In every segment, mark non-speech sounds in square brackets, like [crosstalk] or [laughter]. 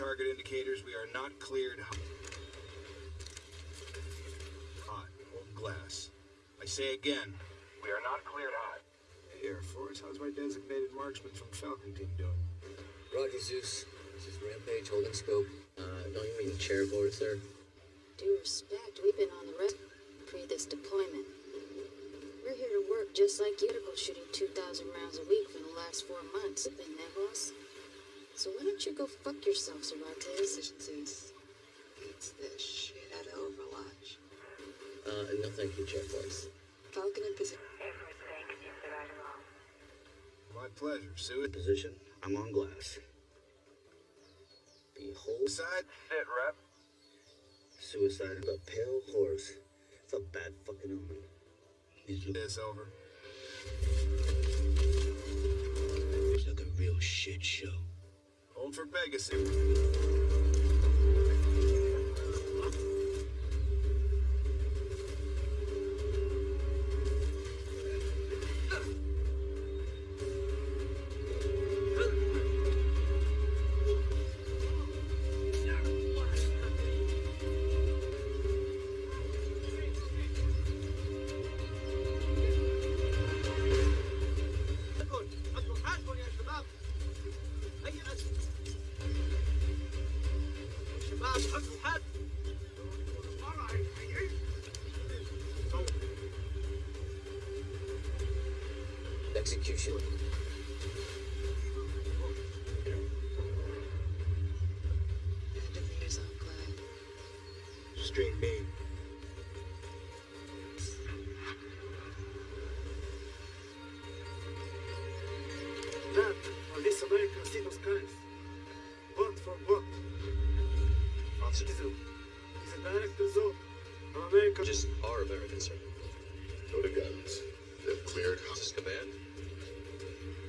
target indicators. We are not cleared. Hot. Hold glass. I say again, we are not cleared hot. Hey, Air Force, how's my designated marksman from Falcon Team doing? Roger, Zeus. This is Rampage holding scope. Uh, don't you mean chair board, sir? Due respect, we've been on the rest pre this deployment. We're here to work just like Utical shooting 2,000 rounds a week for the last four months. Been there, boss? So why don't you go fuck yourself, Cervantes? Zeus beats the shit out of Overwatch. Uh, no thank you, chair boys. Falcon in position. My pleasure. Suit. Position. I'm on glass. Behold, Side. Sit, rep. suicide of a pale horse. It's a bad fucking omen. These look This over. like a real shit show. For Pegasus. Of American. Just are American, sir. Go to guns. They've cleared hot. This is command.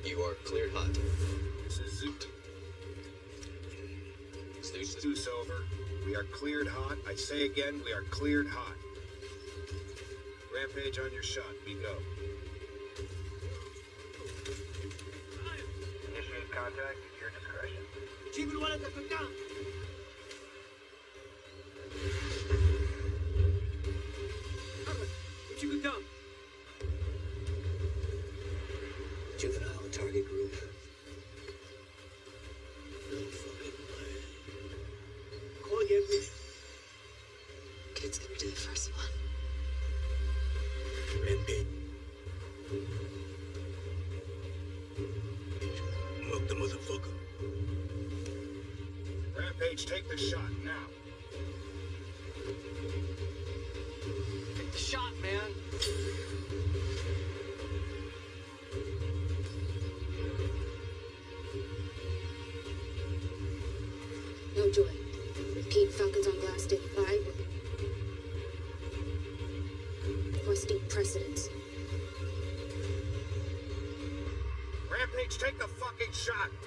You are cleared hot. This is Zoot. Zeus is Zeus over. We are cleared hot. I say again, we are cleared hot. Rampage on your shot. We go. Initiate contact at your discretion. Fucking shot.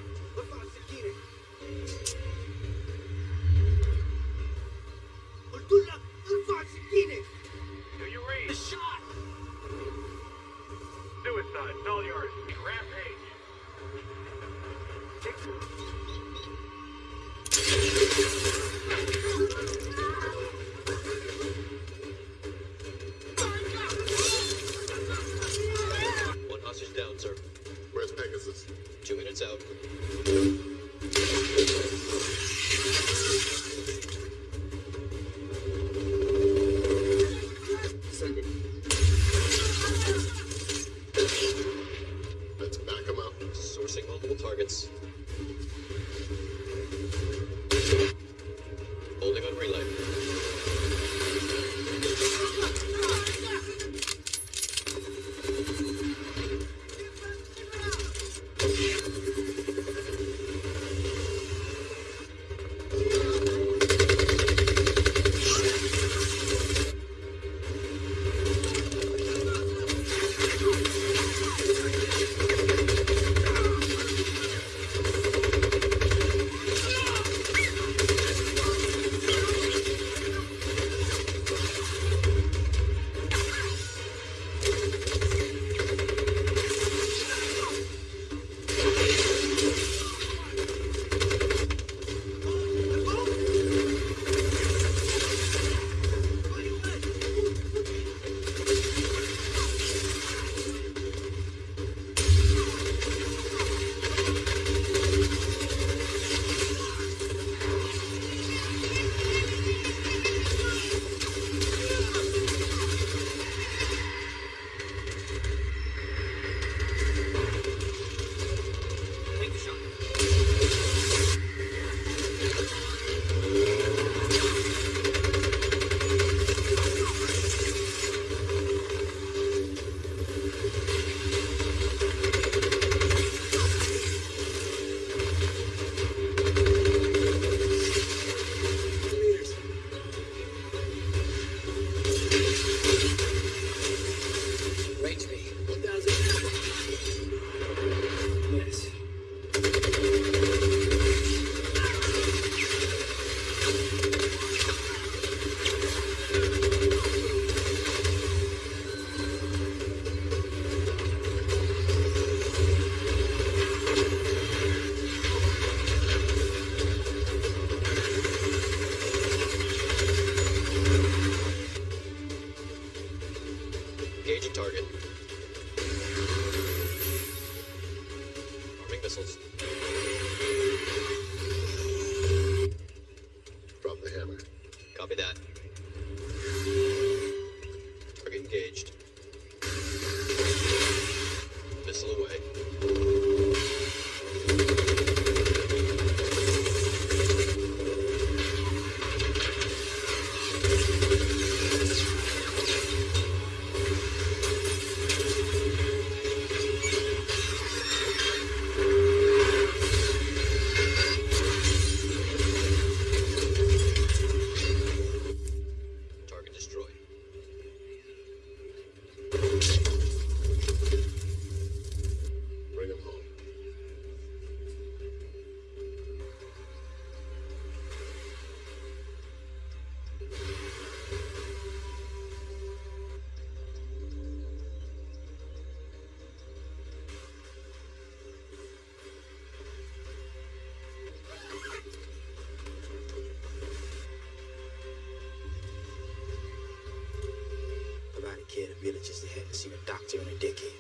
Seen a doctor in a decade.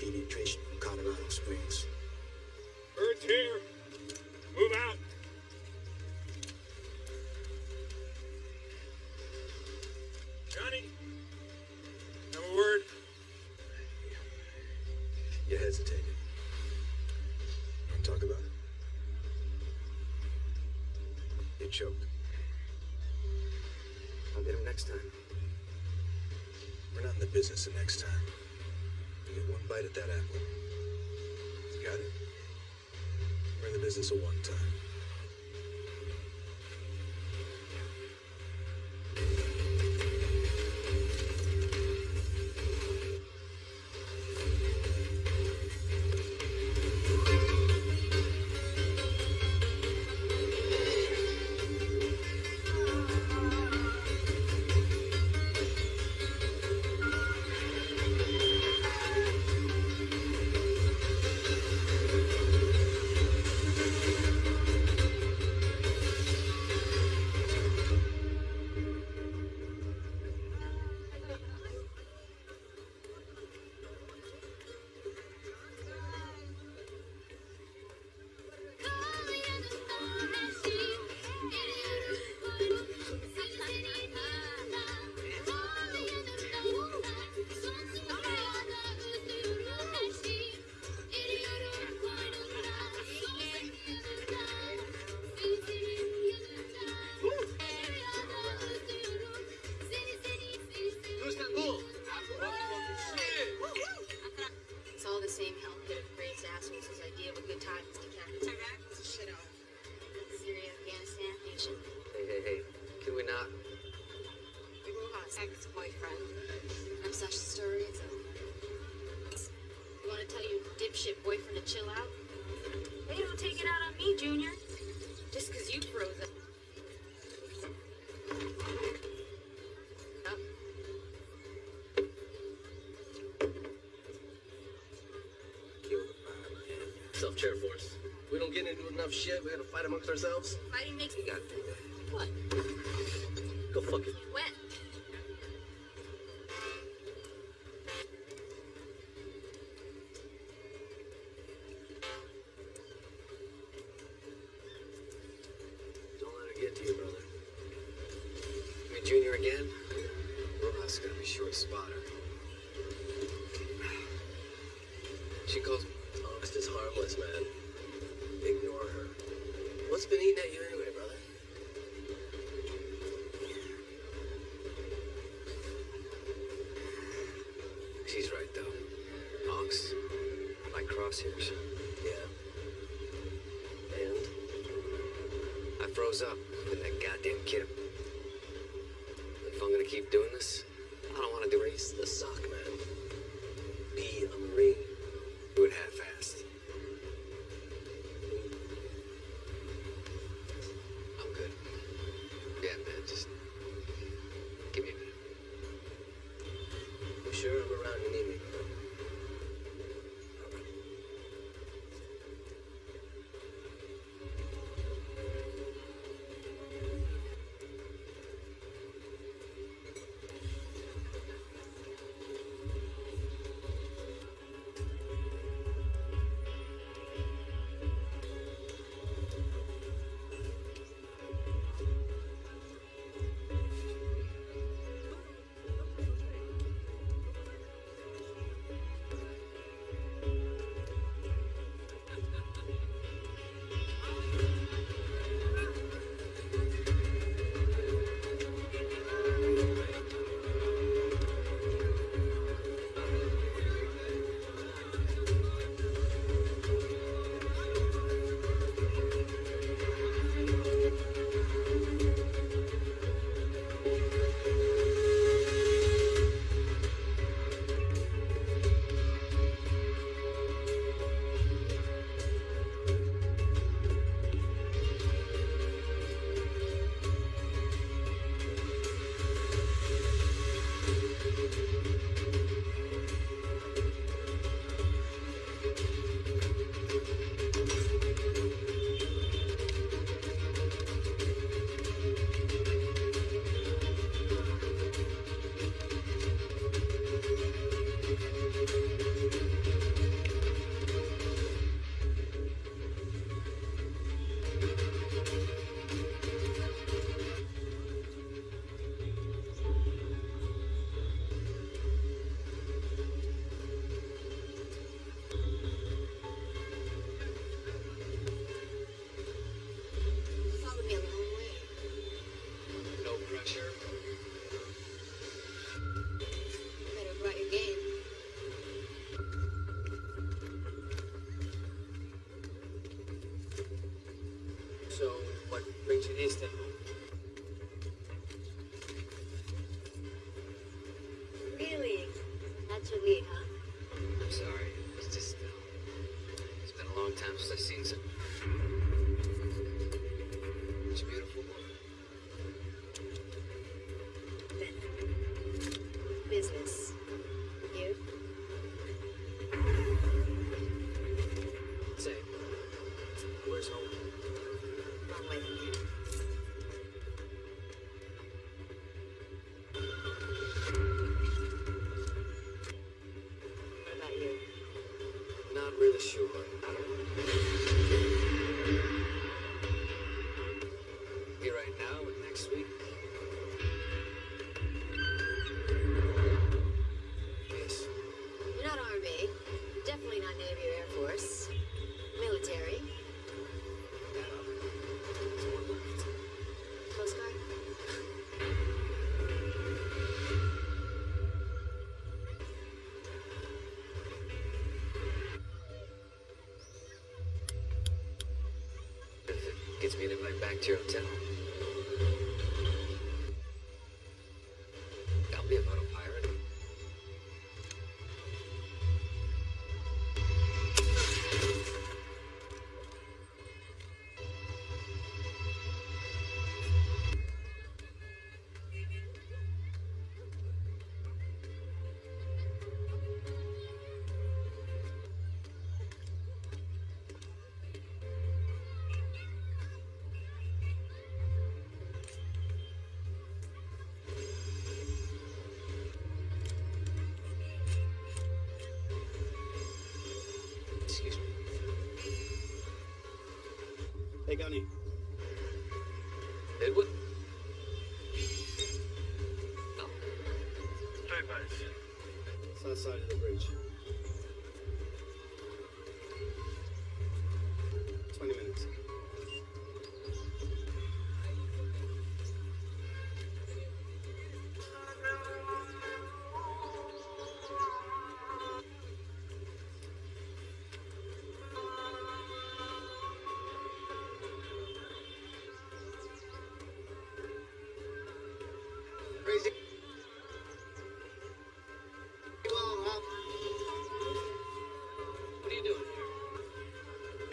Pediatrician from Colorado Springs. Bird's here. Move out. Johnny. Have a word. You hesitated. To talk about it? You choked. I'll get him next time. We're not in the business of next time. You get one bite at that apple. You got it? We're in the business of one time. Chill out? They don't take it out on me, Junior. Just 'cause you froze up. Up. Kill the vibe, man. Self chair force. We don't get into enough shit. We gotta fight amongst ourselves. Fighting makes do that. what? Go fuck it. Froze up with that goddamn kid. If I'm gonna keep doing this, Easton. Really? 为了秀恩 back to hotel.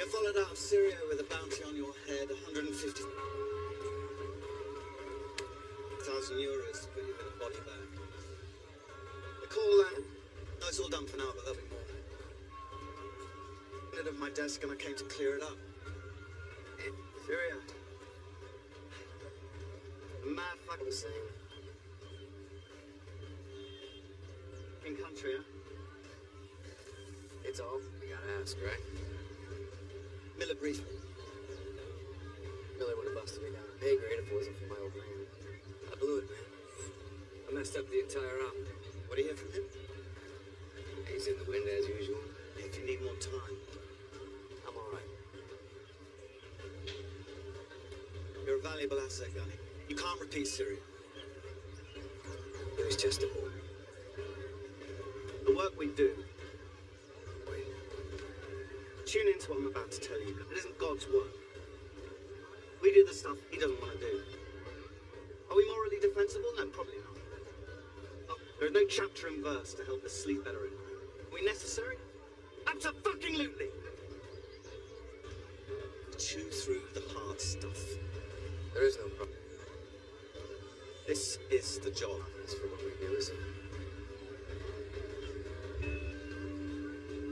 Followed out of Syria with a bounty on your head, 150,000 euros to put you in a body bag. The call land. No, it's all done for now, but there'll be more. It at my desk and I came to clear it up. Up the entire op. What do you hear from him? He's in the wind as usual. If you need more time. I'm alright. You're a valuable asset, Gunny. You can't repeat Syria. It was just a boy. The work we do, Wait. tune into what I'm about to tell you. It isn't God's work. We do the stuff he doesn't want to do. Are we morally defensible? No, probably not. There is no chapter and verse to help us sleep better night. Are we necessary? Absolutely. Chew through the hard stuff. There is no problem. This is the job. For what we do, isn't it?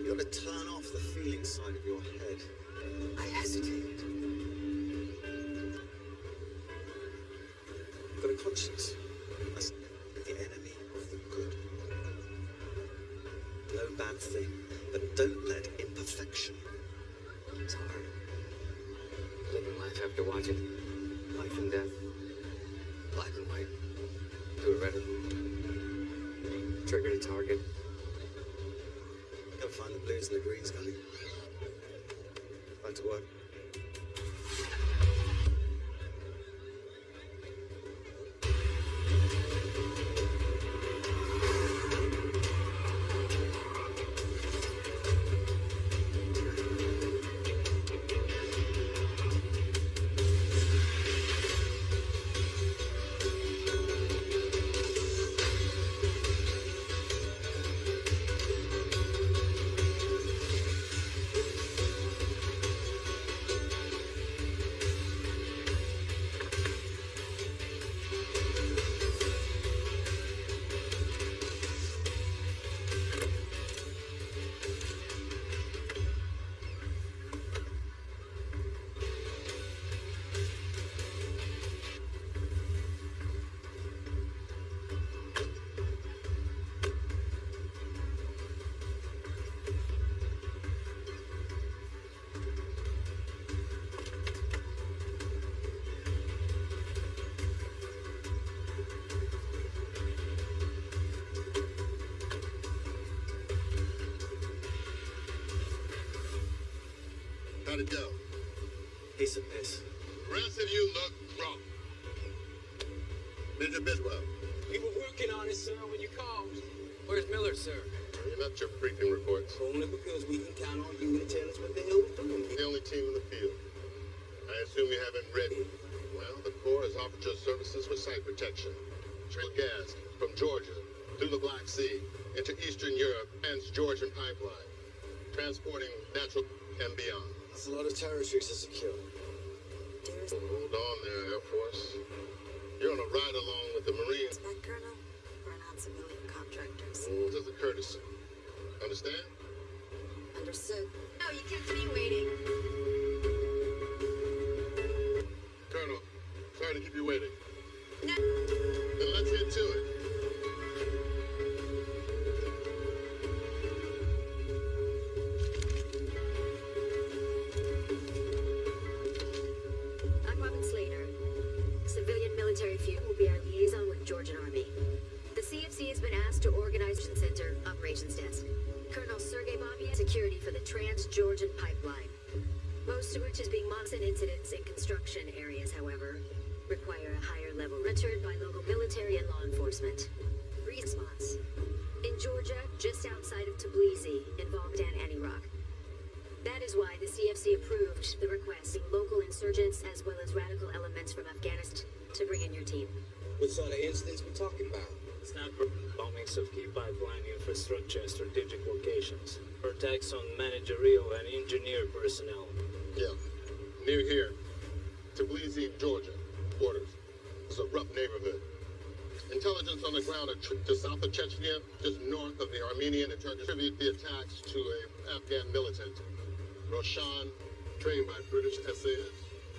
You got to turn off the feeling side of your head. I hesitated. You've got a conscience. How'd it go? Piece of piss. The rest of you look drunk. Major Bidwell, We were working on it, sir, when you called. Where's Miller, sir? you're not your briefing reports. Only because we can count on you to tell us what the hell we're doing. The only team in the field. I assume you haven't read. Well, the Corps has offered your services for site protection. Trail gas from Georgia through the Black Sea into Eastern Europe and Georgian pipeline, transporting natural and beyond. That's a lot of territories to secure. Hold on there, Air Force. You're on a ride along with the Marines. That, Colonel? We're not civilian contractors. Rules as a courtesy. Understand? Understood. No, you kept me waiting. Colonel, sorry to keep you waiting. No. Then let's get to it. Talking about? Not bombings of key pipeline infrastructure and strategic locations. Attacks on managerial and engineer personnel. Yeah. Near here. Tbilisi, Georgia. Borders. It's a rough neighborhood. Intelligence on the ground to south of Chechnya, just north of the Armenian and Turkish attribute the attacks to a Afghan militant. Roshan, trained by British SAS.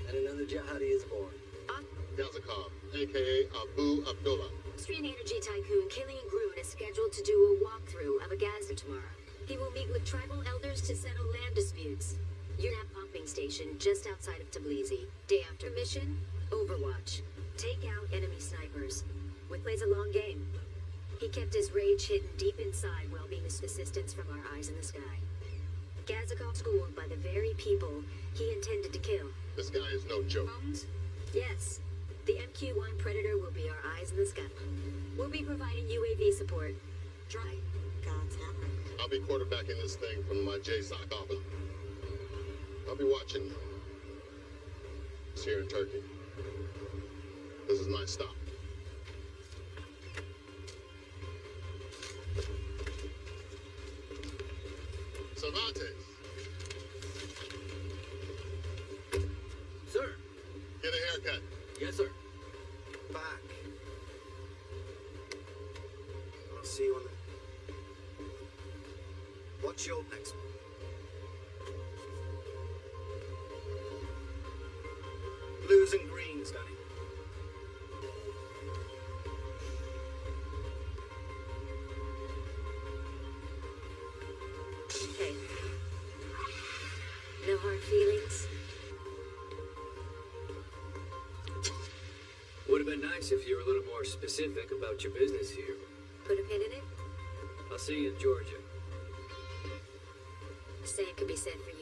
And another jihadi is born. Gazakov, aka Abu Abdullah. Austrian energy tycoon Killian Grun is scheduled to do a walkthrough of a gas tomorrow. He will meet with tribal elders to settle land disputes. UNAP pumping station just outside of Tbilisi. Day after mission, Overwatch. Take out enemy snipers. With plays a long game. He kept his rage hidden deep inside while being assistance from our eyes in the sky. Gazakov schooled by the very people he intended to kill. This guy is no joke. Bones? Yes. The MQ-1 Predator will be our eyes in the sky. We'll be providing UAV support. Try. God's hammer. I'll be quarterbacking this thing from my JSOC office. I'll be watching you. It's here in Turkey. This is my stop. Cervantes, Sir. get a haircut. Yes, sir. Back. I'll see you on the. What's your next? Blues and nice if you were a little more specific about your business here. Put a pin in it? I'll see you in Georgia. Same could be said for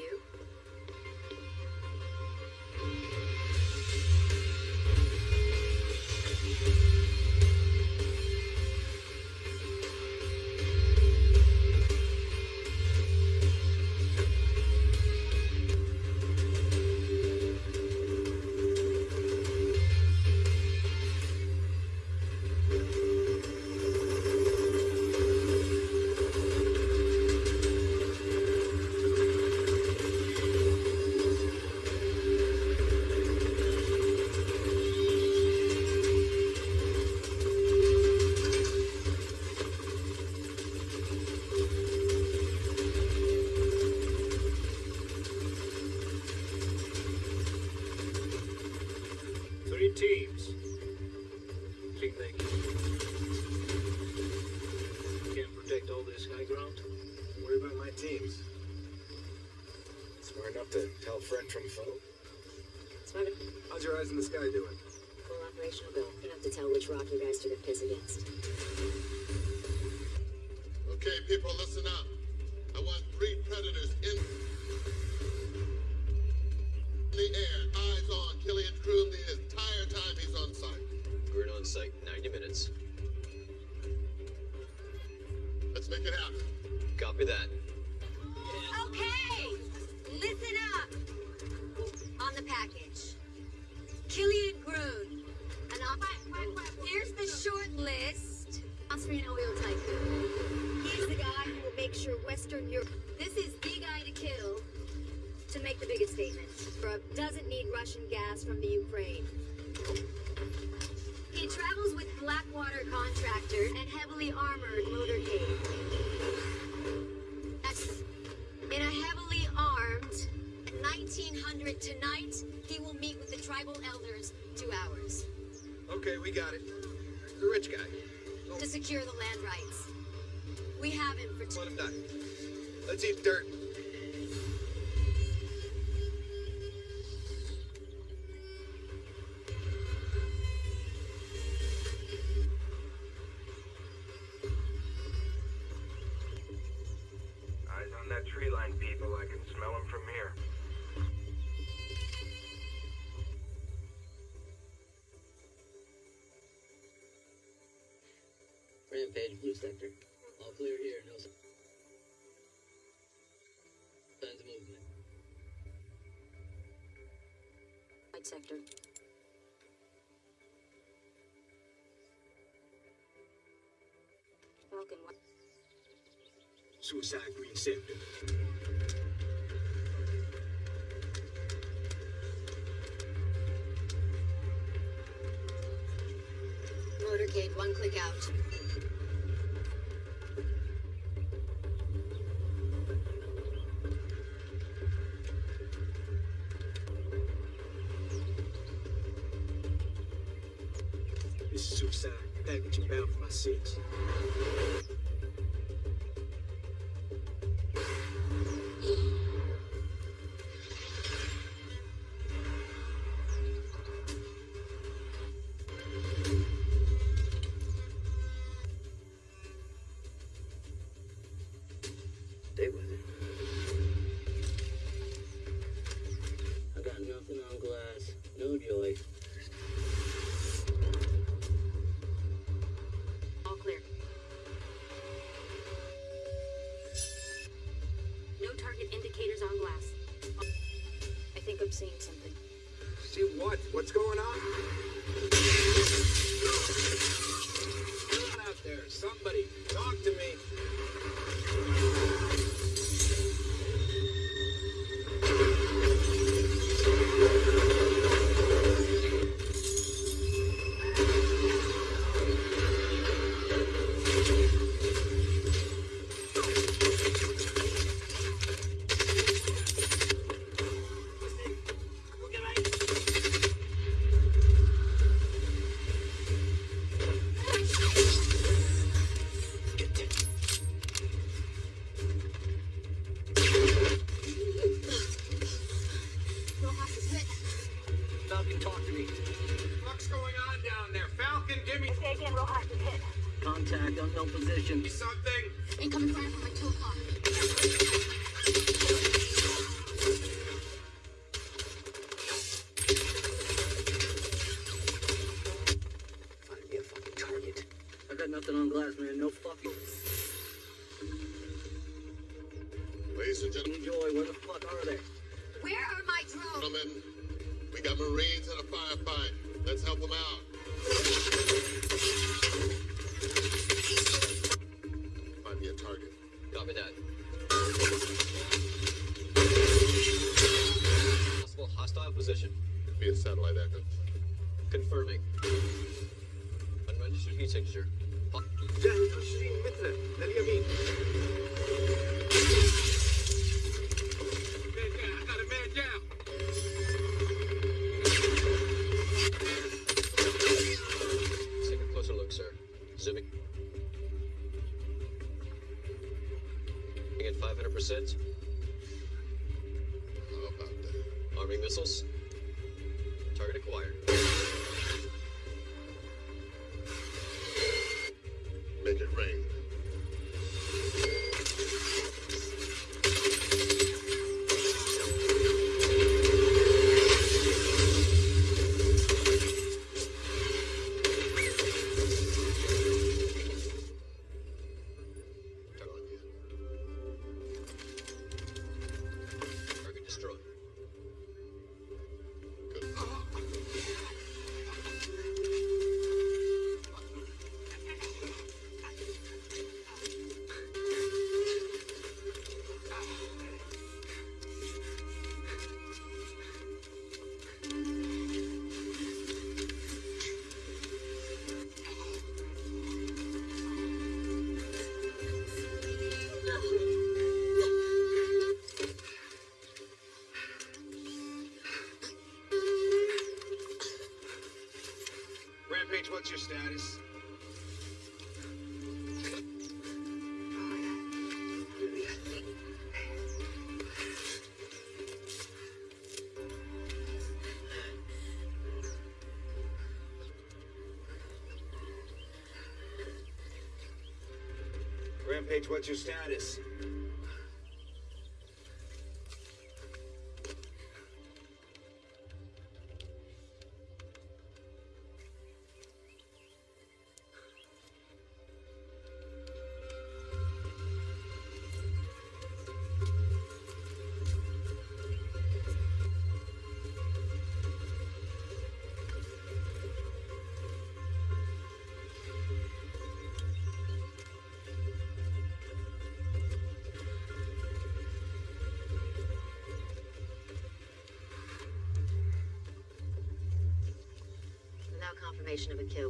Okay, we got it. The rich guy. Oh. To secure the land rights. We have him for... Let him die. Let's eat dirt. Page, blue sector. All clear here. No signs of movement. White sector. Falcon white. Suicide green sector. Motorcade, one click out. seeing something. See what? What's going on? Rampage, what's your status?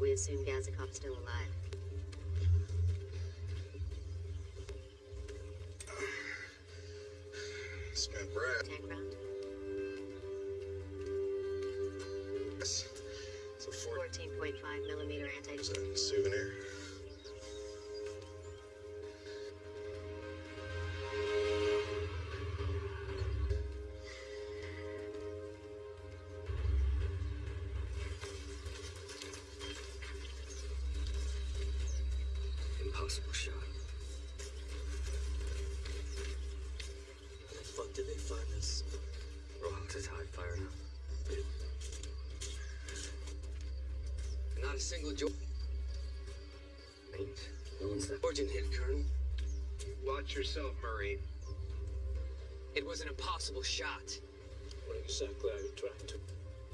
We assume Gazakov's still alive. Impossible shot. How the fuck did they find us? Rojas high fire now. Not a single jo- Means no one's that Georgian hit, Colonel. Watch yourself, Marine. It was an impossible shot. What exactly are you trying to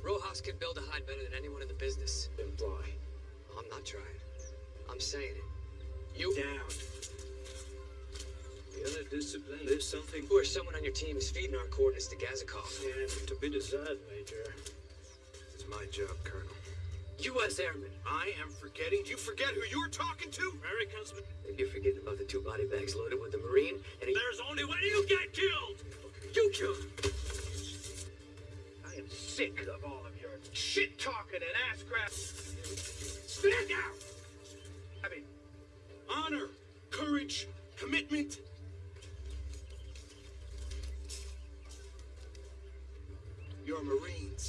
Rojas could build a hide better than anyone in the business. imply? I'm not trying. I'm saying it. You Down. The other discipline is something or someone on your team is feeding our coordinates to Gazakov. yeah, to be desired, Major. It's my job, Colonel. U.S. Airmen. I am forgetting. You forget who you're talking to? Americans, Maybe you're forgetting about the two body bags loaded with the Marine and he there's only one you get killed. you killed. I am sick of all of your shit talking and ass grab. Stand down! Honor, courage, commitment. You're Marines.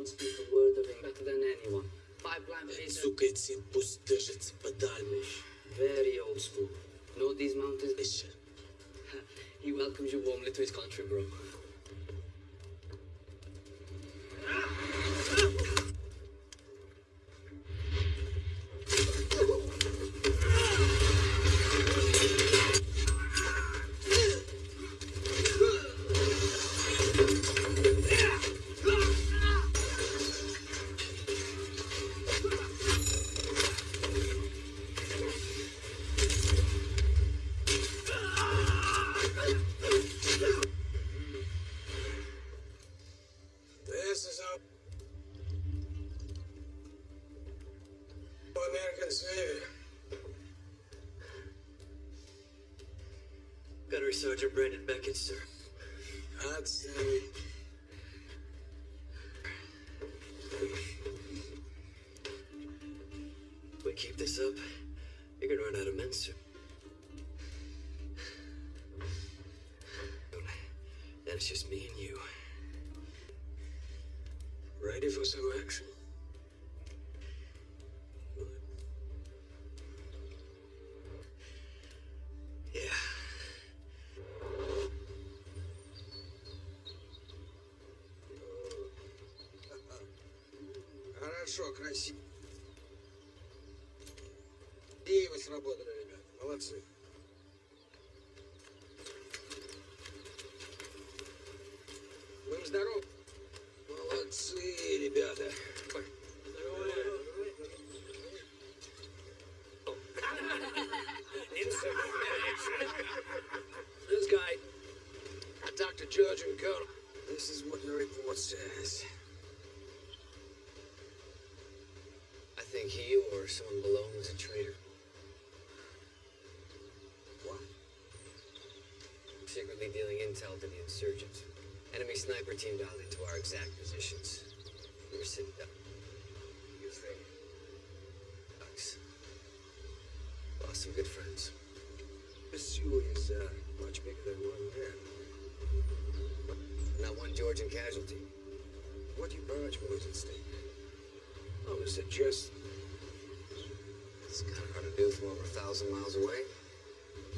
Don't speak a word of English better than anyone. Pipeline pacer. Сука, эти пусть держится подальше. Very old school. Know these mountains? he welcomes [laughs] you warmly to his country, bro. больше. Хорошо, красиво. И вы свободны, ребят. Молодцы. Будем здоровы. Dealing intel to the insurgents. Enemy sniper team dialed into our exact positions. We were sitting down. You think? Ducks. Lost some good friends. Pursuit is uh, much bigger than one man. Not one Georgian casualty. What do you barge boys at stake? I would suggest It's kind of hard to do from over a thousand miles away.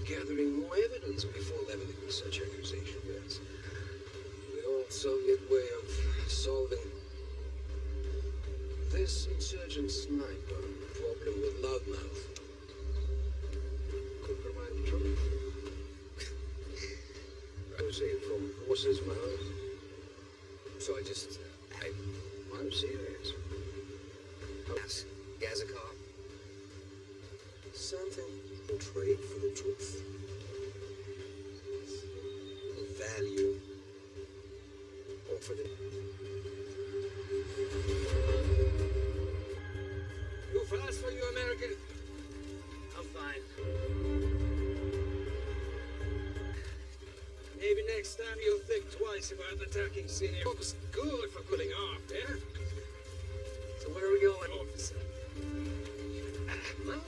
Gathering more evidence before leveling such accusation, yes. The old Soviet way of solving this insurgent sniper problem with loudmouth could provide truth. I would say from horse's mouth. So I just. I I'm serious. asked Gazakov. Something in trade for the truth. Value. Or for the. Fast for you, American? I'm fine. Maybe next time you'll think twice about attacking senior. Looks good for pulling off, yeah? So where are we going, officer?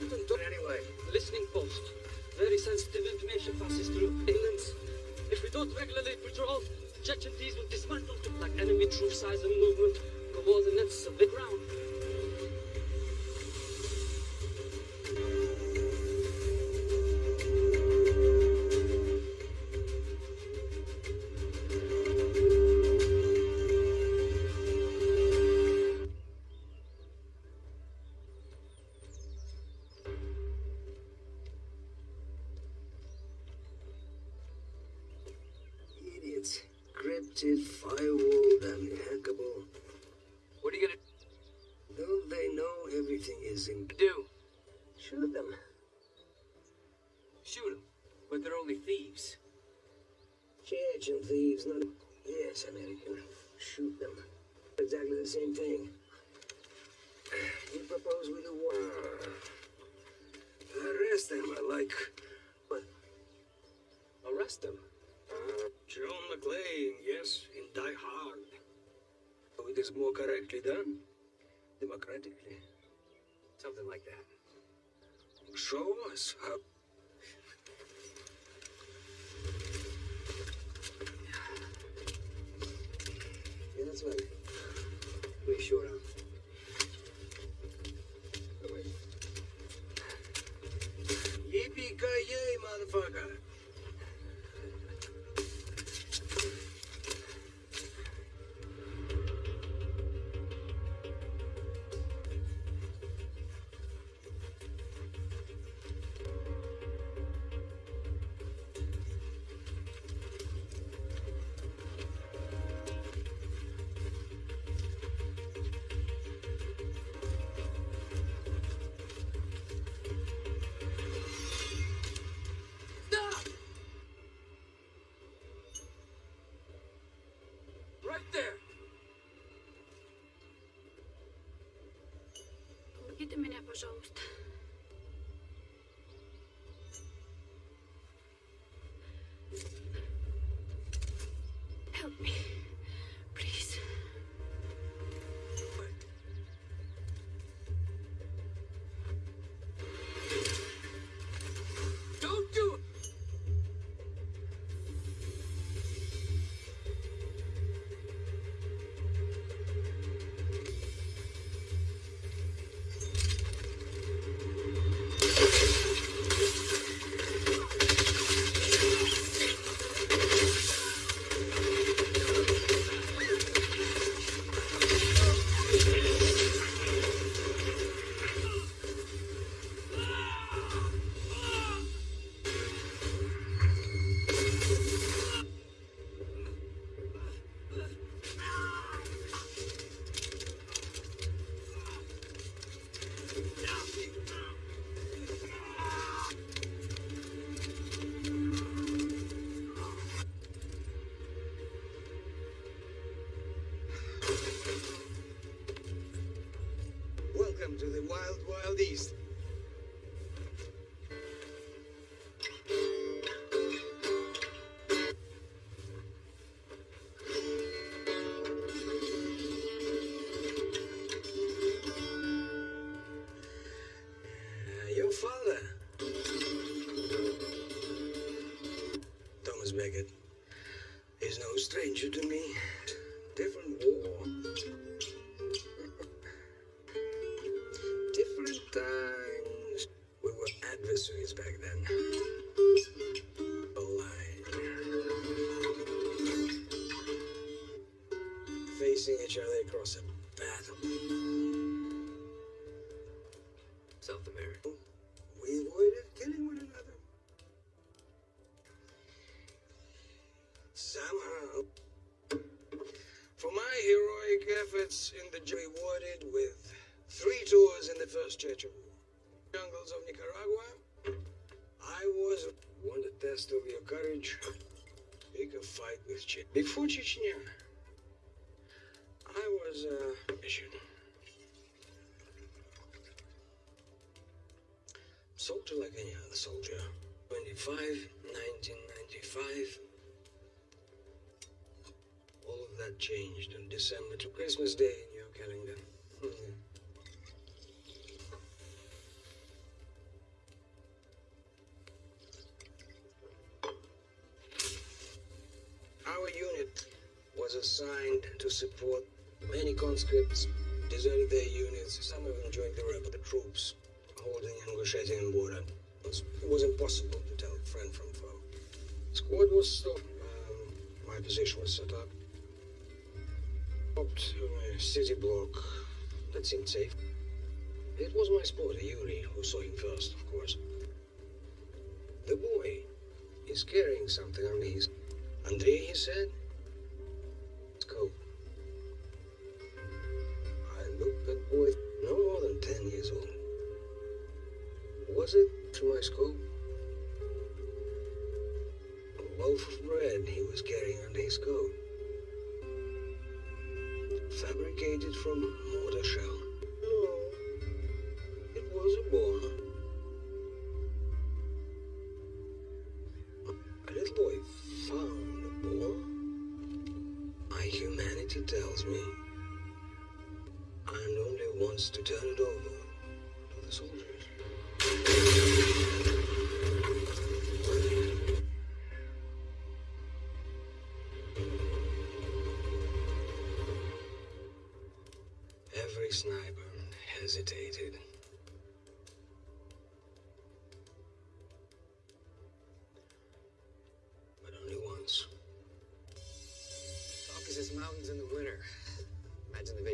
Anyway. Listening post. Very sensitive information passes through. England. If we don't regularly patrol, Chechenties will dismantle like enemy troop size and movement, towards the nets of the ground. Correctly done. Democratically. Something like that. Show us how. пожалуйста. Help me, Beckett, no stranger to me. Efforts in the rewarded with three tours in the first Chechen War, jungles of Nicaragua, I was one to test of your courage. Pick a fight with Che. Before Chechnya, support many conscripts, deserted their units. Some of them joined the rebel the troops holding Ingushetian border. It was, it was impossible to tell friend from foe. Squad was stopped. Um, my position was set up. Up to a city block. That seemed safe. It was my spotter, Yuri, who saw him first, of course. The boy is carrying something under his... Andrei, he said? Through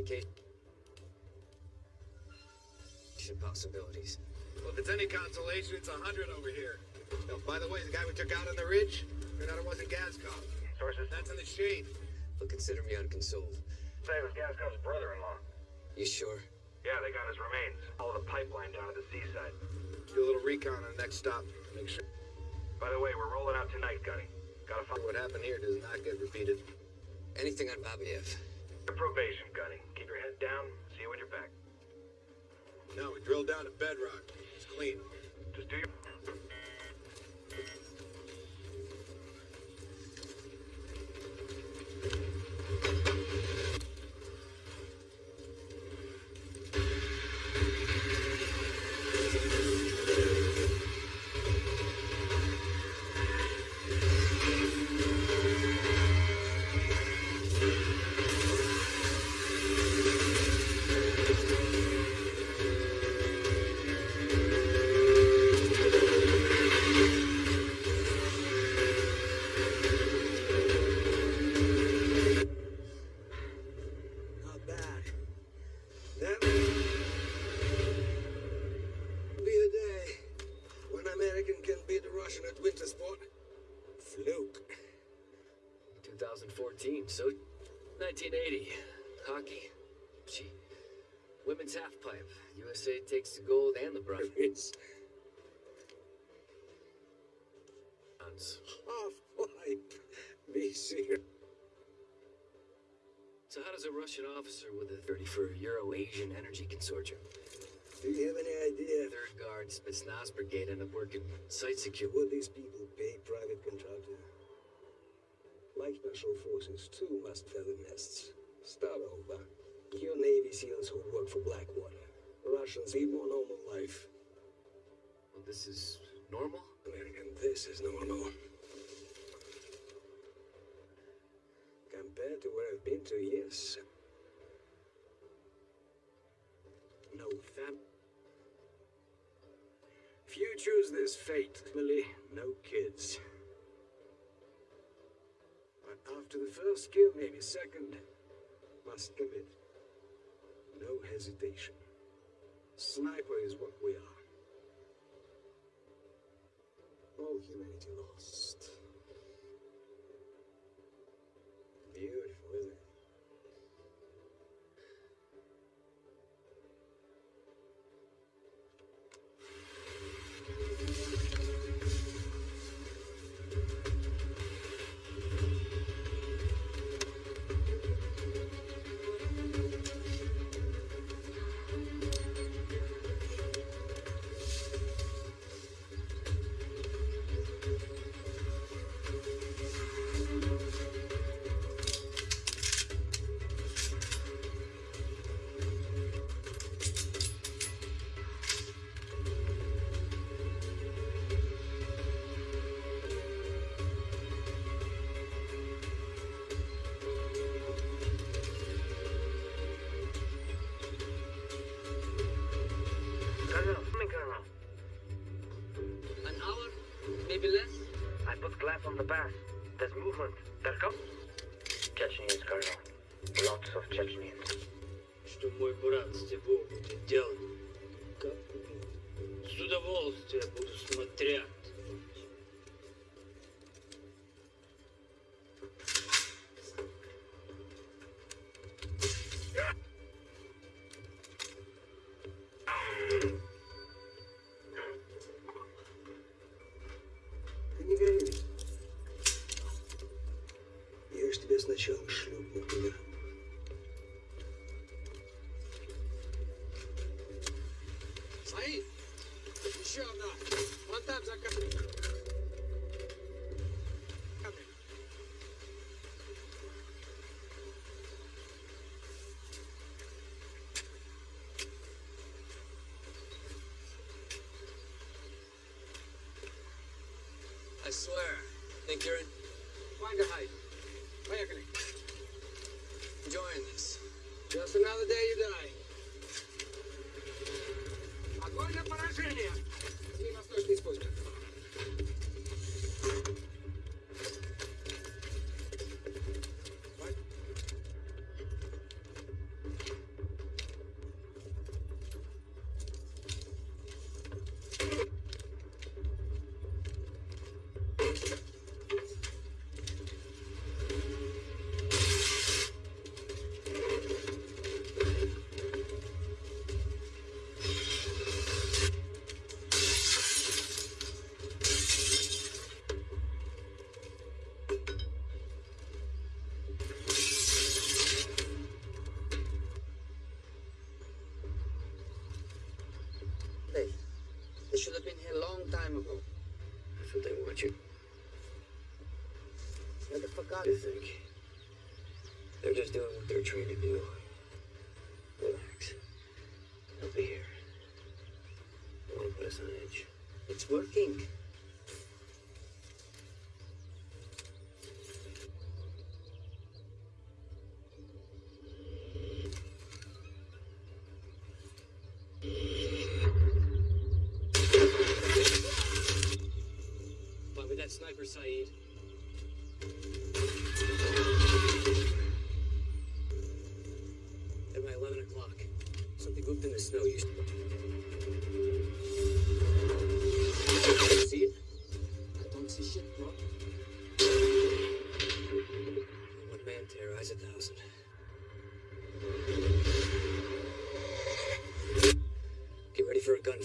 vacation possibilities. Well, if it's any consolation, it's a hundred over here. Oh, by the way, the guy we took out on the ridge, turned out it wasn't Gaskov. Sources? That's in the shade. But consider me unconsoled. Say it was Gaskov's brother-in-law. You sure? Yeah, they got his remains. All the pipeline down at the seaside. Do a little recon on the next stop. Make sure. By the way, we're rolling out tonight, Gunny. Gotta find What happened here does not get repeated. Anything on Babiev? your probation, Gunny. Keep your head down. See you when you're back. No, we drilled down to bedrock. It's clean. 1980. Hockey. Gee. Women's halfpipe. USA takes the gold and the bronze. It's Bronze. half pipe. Be serious. So how does a Russian officer with a 30 for Euro-Asian Energy Consortium, Do you have any idea Third Guard Spetsnaz Brigade end up working site security? would these people pay private contractor? Like special forces, too must feather nests. Start over. Your Navy SEALs who work for Blackwater. Russians lead more normal life. Well, this is normal? American, this is normal. Compared to where I've been two years. No fam. If you choose this fate, Millie, no kids. After the first kill, maybe second, must commit. No hesitation. Sniper is what we are. All humanity lost. swear. Think you're Find a hide. Поехали. enjoying this? Just another day you die. Огонь на поражение! It's working. Me that sniper, Saeed.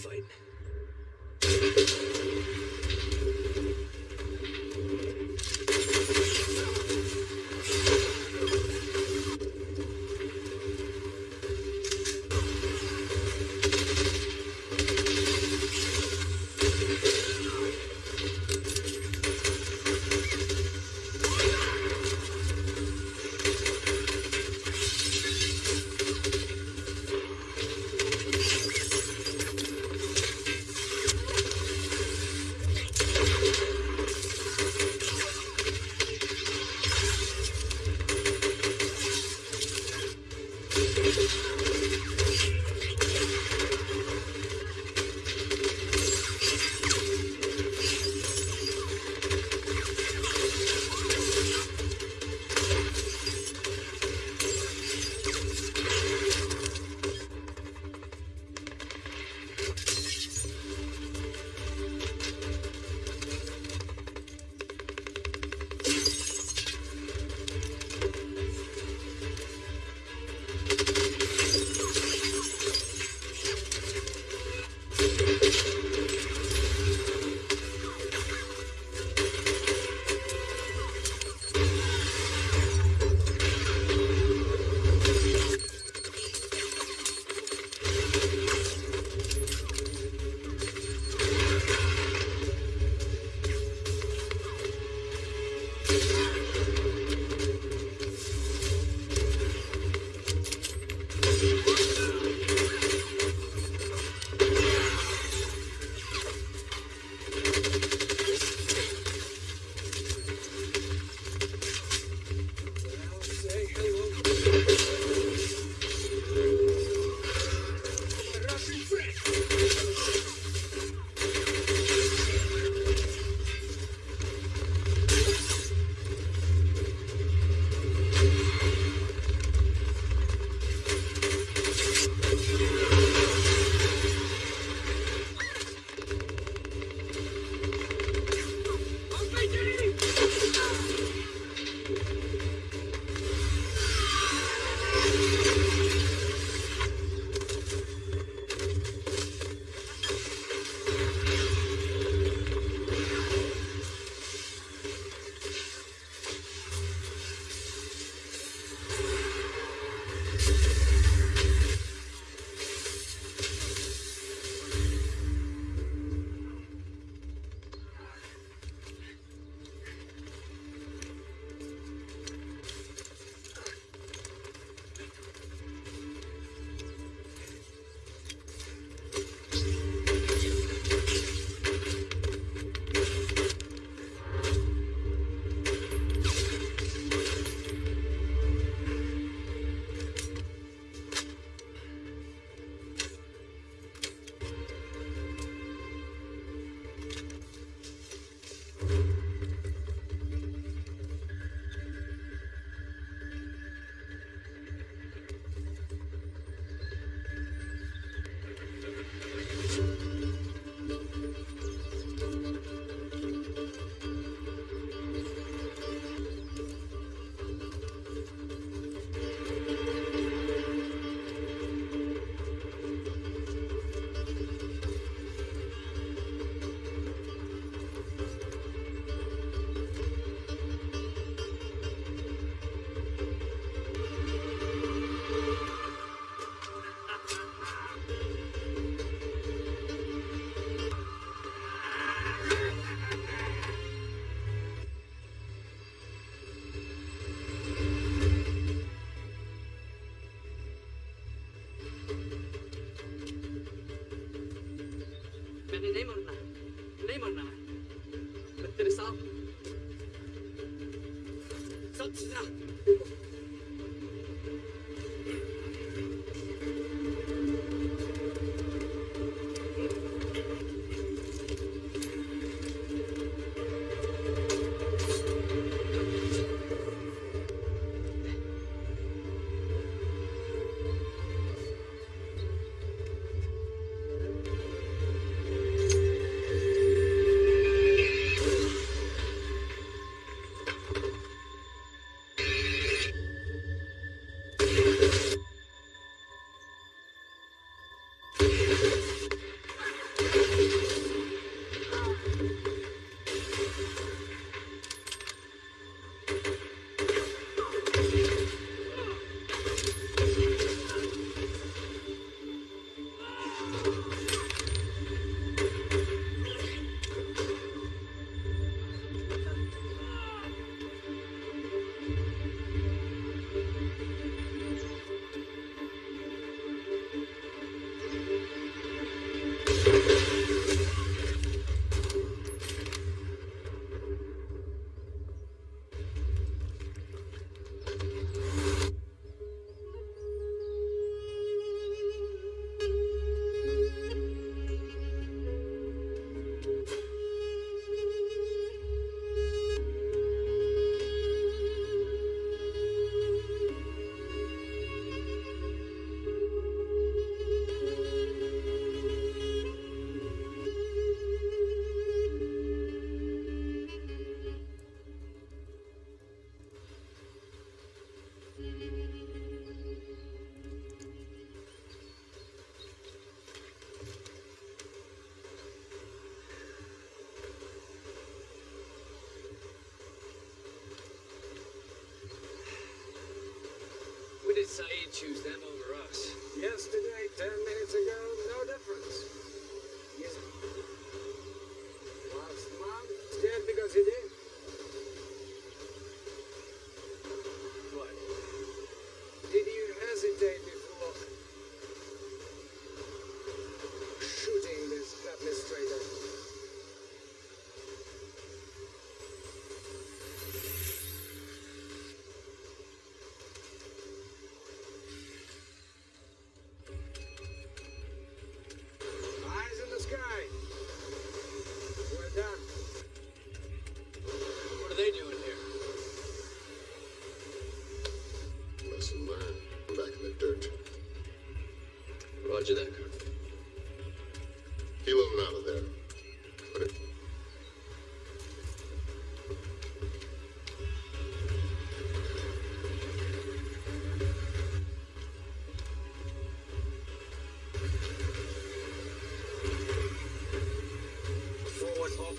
Ready Saeed choose them over us? Yesterday, ten minutes ago,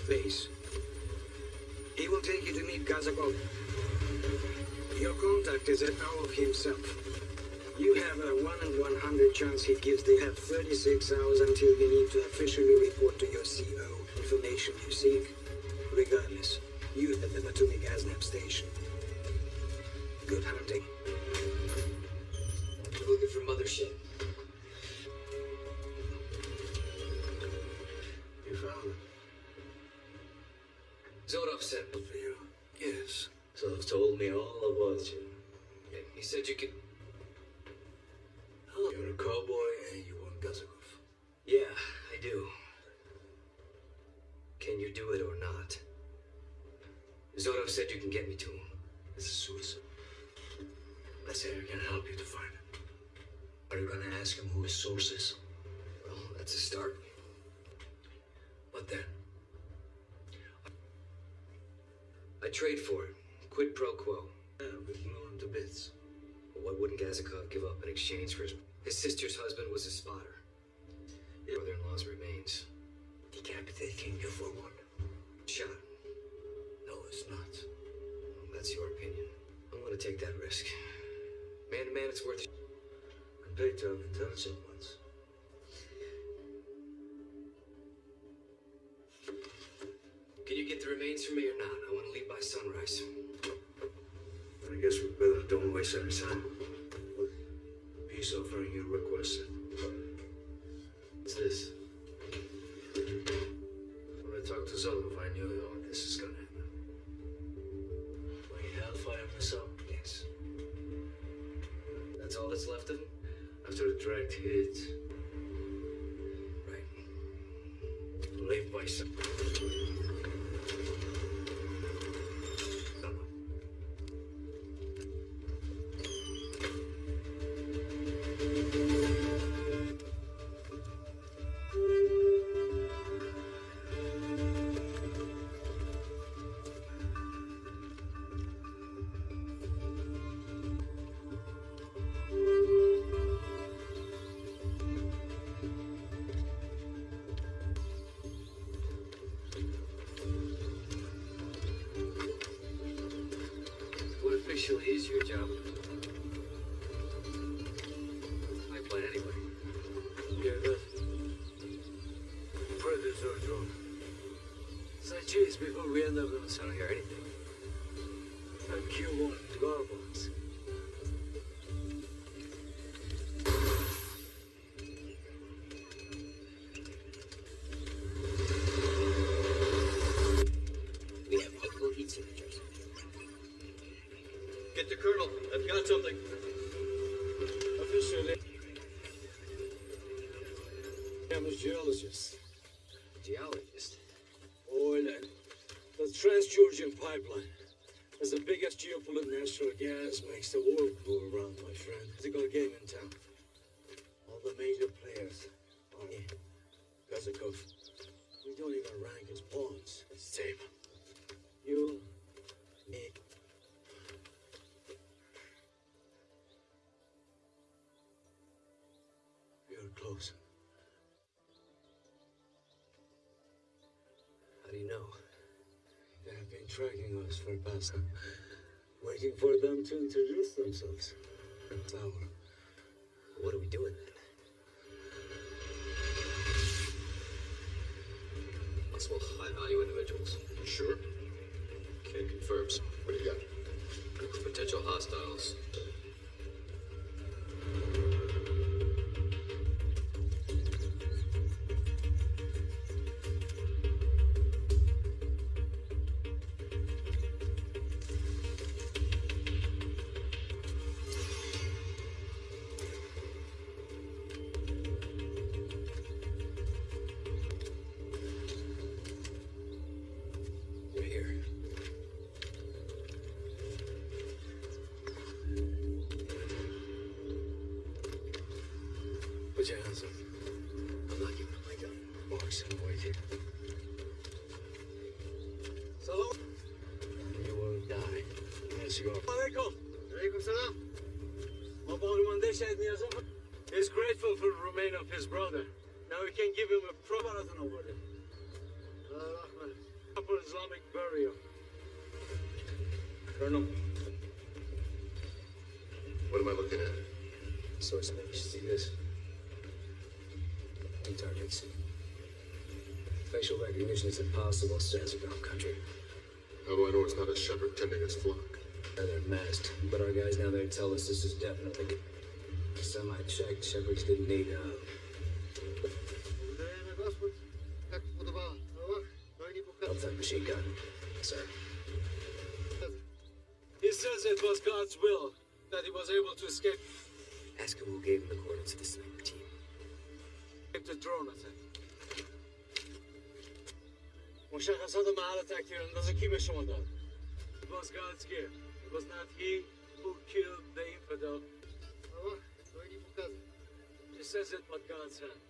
base. He will take you to meet Kazakov. Your contact is at Aov himself. You have a 1 in 100 chance he gives. They have 36 hours until you need to officially report to your CO information you seek. Said you can get me to him. This is suicide. Let's say I can help you to find him. Are you gonna ask him who his source is? Well, that's a start. What then? I trade for it. Quid pro quo. Yeah, we blew him to bits. But what wouldn't Gazikov give up in exchange for his... His sister's husband was a spotter. His brother-in-law's remains. Decapitating you for one. Shot. I'm take that risk. Man to man, it's worth it. Compared to our intelligent ones. Can you get the remains for me or not? I want to leave by sunrise. I guess we better don't waste any time. Peace offering you requested. Is your job? Pipeline anyway. Yeah, that. Predator drone. So cheese before we end up in I don't hear anything. a Q1 geologist. Geologist. Oil the Trans-Georgian pipeline is the biggest geopolitical natural gas makes the world go around, my friend. It's a good game in town. Tracking us for past waiting for them to introduce themselves. Tower. What are we doing then? Possible high value individuals. Sure. Ken confirms. What do you got? Potential hostiles. Looking at? Source image. See this? Two targets. Facial recognition is impossible. Sansagon country. How do I know it's not a shepherd tending his flock? Yeah, they're masked, but our guys now there tell us this is definitely. Some I checked, shepherds didn't need uh, help. Outside machine gun. Sir. He says it was God's will that he was able to escape Ask him who gave him the coordinates of the sniper team. the drone attack. مشخصات محل تکتیر اندازه کی به شما داد؟ It was God's gift. It was not he who killed the infidel. He says it with God's hand.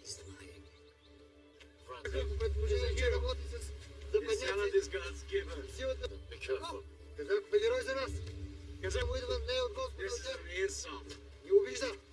He's lying. Frank, His hand is God's given. Be careful. This is an insult. I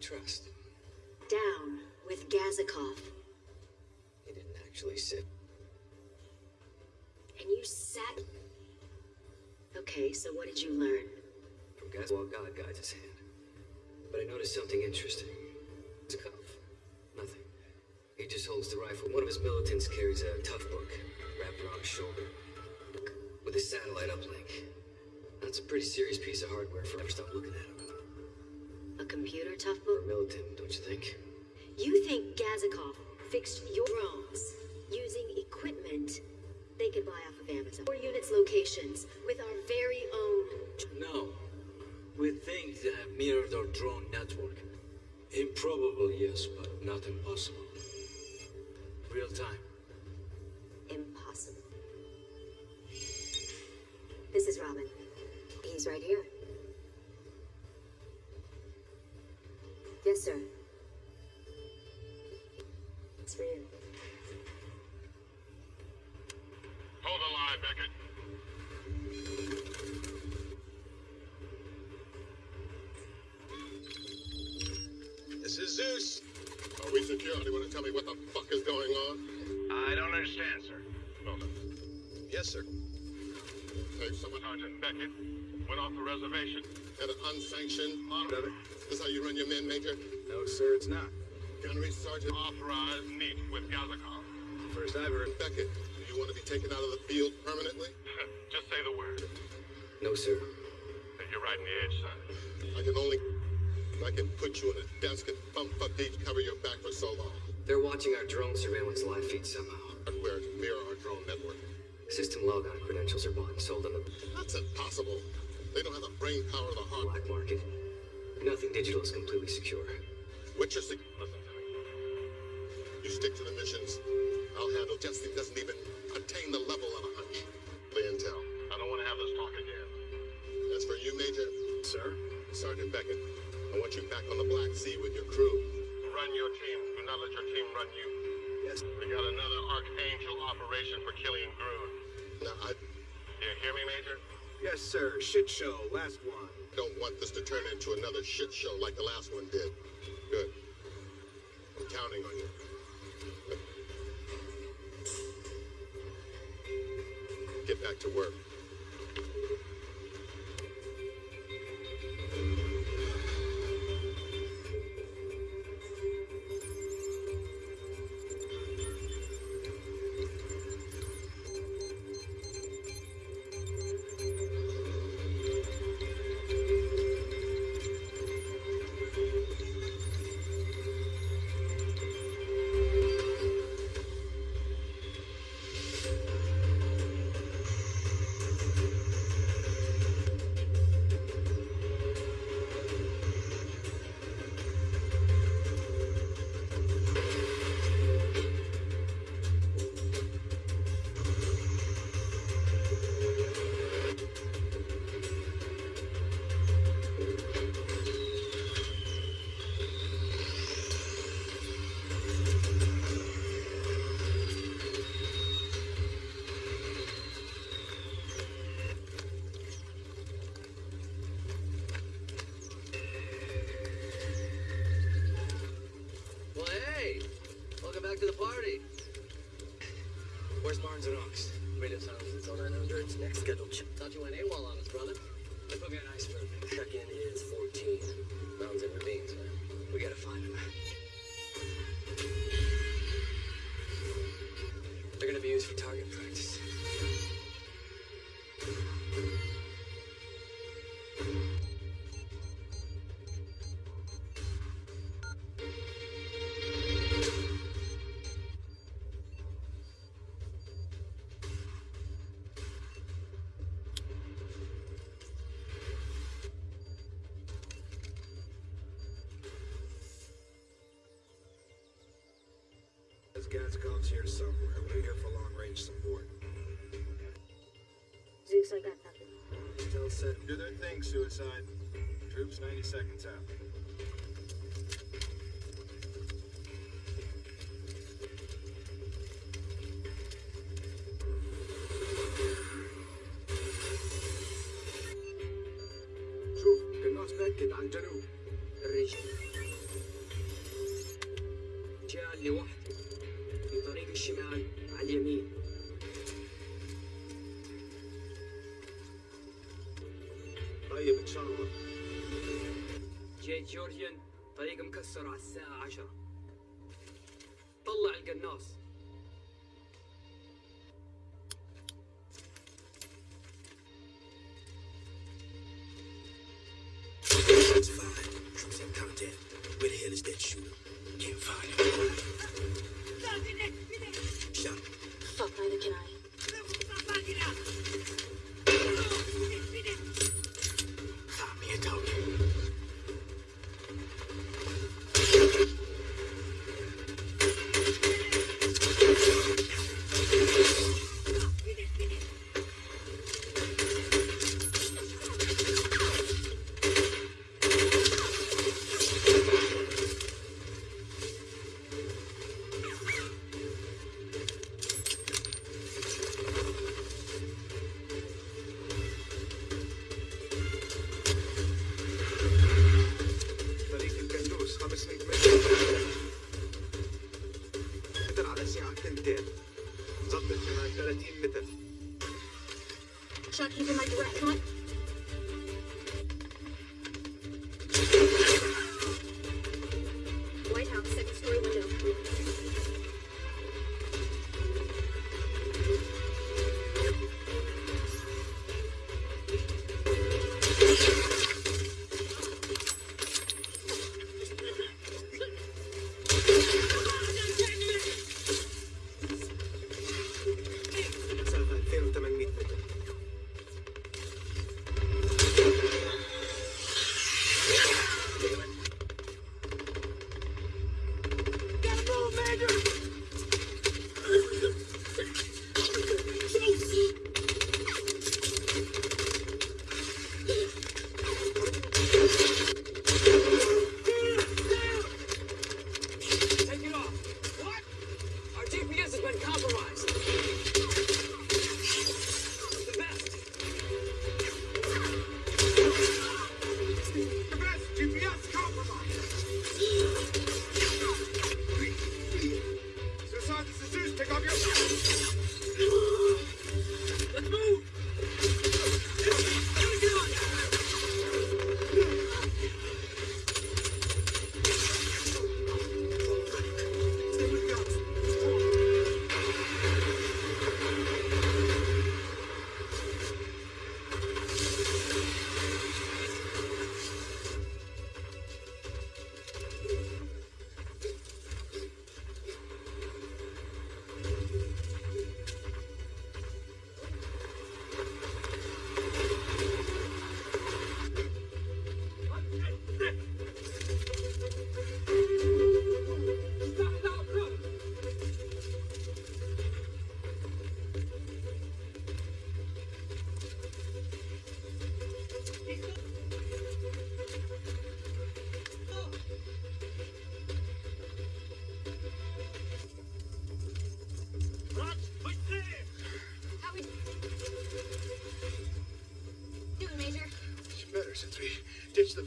trust. Down with Gazikov. He didn't actually sit. And you sat. Okay, so what did you learn? From while God guides his hand. But I noticed something interesting. Cuff. Nothing. He just holds the rifle. One of his militants carries a Toughbook wrapped around his shoulder with a satellite uplink. That's a pretty serious piece of hardware for ever stop looking at him. A computer Toughbook? militant, don't you think? You think Gazikov fixed your drones using equipment they could buy off of Amazon? Four units locations with our very own. No. We think they have mirrored our drone network. Improbable, yes, but not impossible. Real time. Impossible. This is Robin. He's right here. Yes, sir. It's for you. Hold the line, Beckett. This is Zeus. Are we secure? You want to tell me what the fuck is going on? I don't understand, sir. Hold on. Yes, sir. Hey, someone, Sergeant Beckett, went off the reservation. Had an unsanctioned honor. This how you run your men, Major? No, sir, it's not. Gunnery Sergeant authorized meet with Gazakov. First I've heard. Beckett, do you want to be taken out of the field permanently? [laughs] Just say the word. No, sir. You're right in the edge, son. I can only... I can put you in a desk and bump fuck deep cover your back for so long. They're watching our drone surveillance live feed somehow. Hardware to mirror our drone network. System logon credentials are bought and sold on the That's impossible. They don't have the brain power of the heart. black market. Nothing digital is completely secure. What's your sig- Listen to me. You stick to the missions. I'll handle Jesse doesn't even attain the level of a hunch. The intel. I don't want to have this talk again. As for you, Major. Sir? Sergeant Beckett, I want you back on the Black Sea with your crew. Run your team. Do not let your team run you. Yes. We got another Archangel operation for Killian Groon. Now, I... You hear me, Major? Yes, sir. Shit show. Last one. Don't want this to turn into another shit show like the last one did. Good. I'm counting on you. Get back to work. There's guns here somewhere. We're here for long-range support. Zeus, I got nothing. Intel said, do their thing, Suicide. Troops 90 seconds out.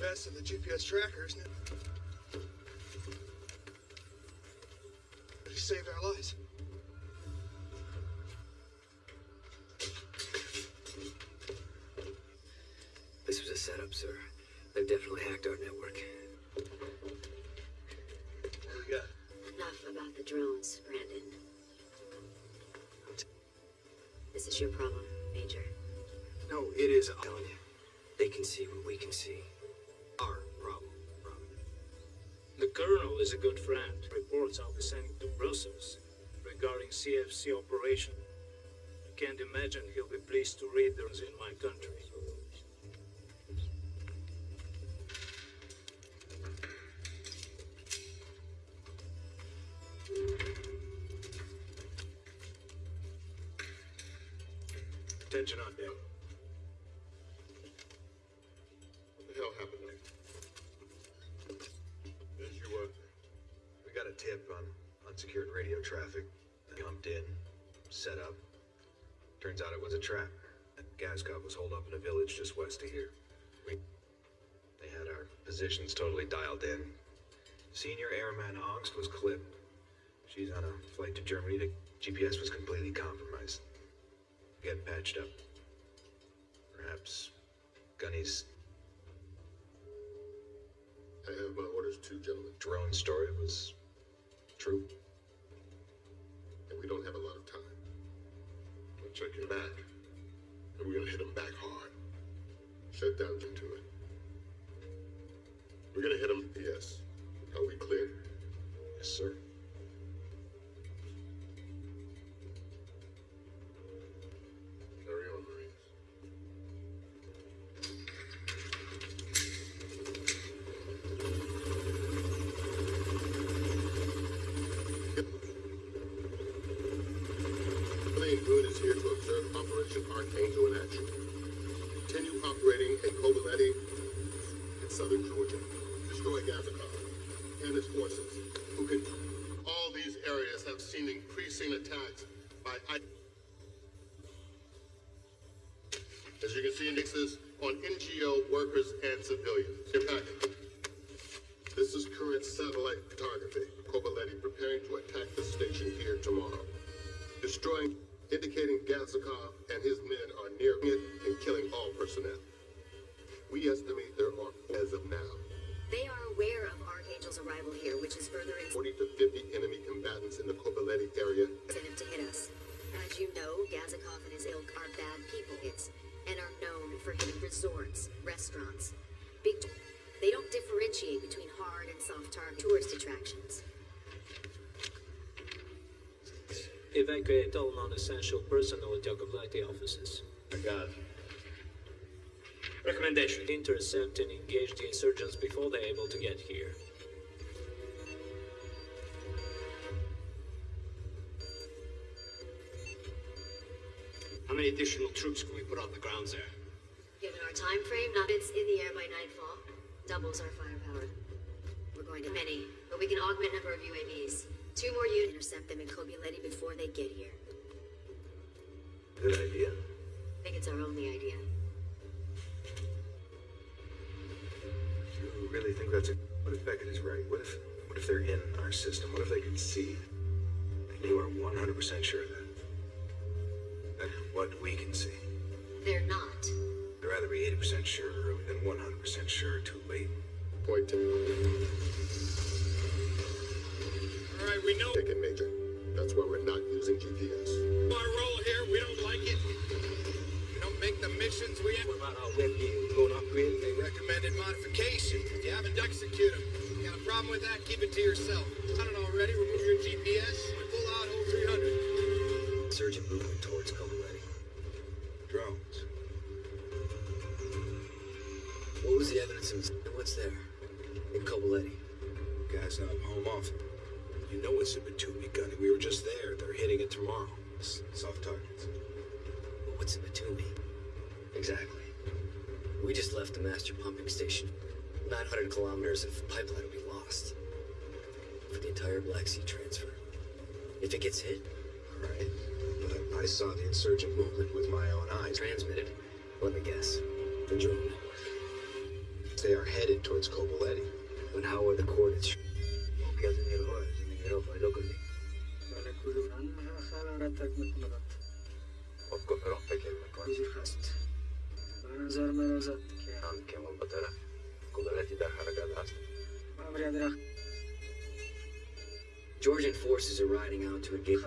GPS and the GPS trackers. CFC operation. I can't imagine he'll be pleased to read those in my country. West of here. We, they had our positions totally dialed in. Senior Airman Angst was clipped. She's on a flight to Germany. The GPS was completely compromised. Getting patched up. Perhaps Gunny's I have my orders too, gentlemen. drone story was true. And we don't have a lot of time. We'll check your back. And we're gonna hit them back hard. Shut down into it. We're gonna hit them. Yes. Are we clear? Yes, sir. You can see, mixes on NGO workers and civilians. Your packet. This is current satellite photography. Kobuleti preparing to attack the station here tomorrow. Destroying, indicating Gazakov and his men are near it and killing all personnel. We estimate there are, as of now, They are aware of Archangel's arrival here, which is further in 40 to 50 enemy combatants in the Kobuleti area. to hit us. As you know, Gazakov and his ilk are bad people are for hitting resorts, restaurants, big. They don't differentiate between hard and soft target tourist attractions. Evacuate all non-essential personnel at Yakovlati offices. I got it. Recommendation. Intercept and engage the insurgents before they're able to get here. How many additional troops can we put on the grounds there? Time frame, not it's in the air by nightfall. Doubles our firepower. We're going to many, but we can augment number of UAVs. Two more units intercept them in Kobuleti before they get here. Good idea. I think it's our only idea. You really think that's a... What if Beckett is right? What if... What if they're in our system? What if they can see? And you are 100% sure of that? That what we can see. They're not. I'd rather be 80% sure early than 100% sure too late. Point to All right, we know Take it, Major. That's why we're not using GPS. our role here. We don't like it. We don't make the missions we have. What about our web view? Going to upgrade it? Recommended modification. If you haven't execute them. Got a problem with that? Keep it to yourself. Done it already. Remove your GPS. Pull out whole 300. Surgeon movement towards Kobuleti. Drones. Was the evidence what's there? In Kobuleti. Guys up home off. You know it's a Batumi gunny. We were just there. They're hitting it tomorrow. S- Soft targets. But what's in Batumi? Exactly. We just left the master pumping station. 900 kilometers of pipeline will be lost. For the entire Black Sea transfer. If it gets hit, All right. But I saw the insurgent movement with my own eyes. transmitted, let me guess, the drone network they are headed towards Kobuleti. And how are the coordinates? Georgian forces are riding out to engage